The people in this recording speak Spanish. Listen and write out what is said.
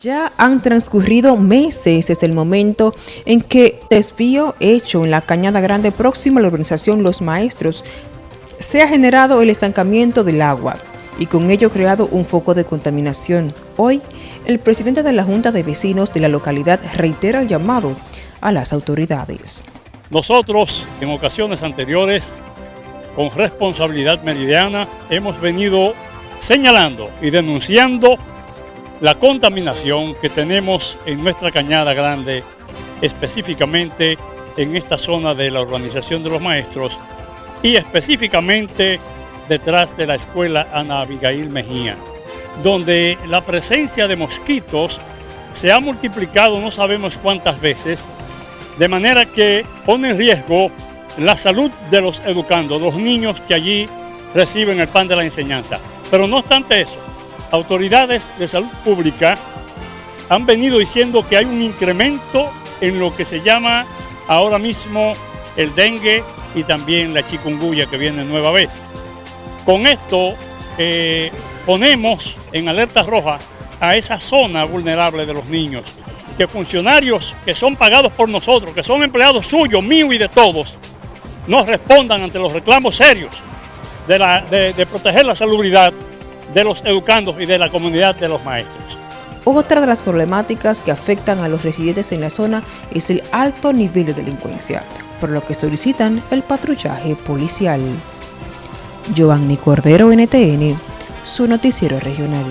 Ya han transcurrido meses desde el momento en que desvío hecho en la Cañada Grande próxima a la organización Los Maestros se ha generado el estancamiento del agua y con ello creado un foco de contaminación. Hoy, el presidente de la Junta de Vecinos de la localidad reitera el llamado a las autoridades. Nosotros, en ocasiones anteriores, con responsabilidad meridiana, hemos venido señalando y denunciando la contaminación que tenemos en nuestra Cañada Grande, específicamente en esta zona de la Organización de los Maestros y específicamente detrás de la Escuela Ana Abigail Mejía, donde la presencia de mosquitos se ha multiplicado no sabemos cuántas veces, de manera que pone en riesgo la salud de los educandos, los niños que allí reciben el pan de la enseñanza. Pero no obstante eso, autoridades de salud pública han venido diciendo que hay un incremento en lo que se llama ahora mismo el dengue y también la chikungunya que viene nueva vez. Con esto eh, ponemos en alerta roja a esa zona vulnerable de los niños, que funcionarios que son pagados por nosotros, que son empleados suyos, míos y de todos, nos respondan ante los reclamos serios de, de proteger la salubridad de los educandos y de la comunidad de los maestros. Otra de las problemáticas que afectan a los residentes en la zona es el alto nivel de delincuencia, por lo que solicitan el patrullaje policial. Giovanni Cordero, NTN, su noticiero regional.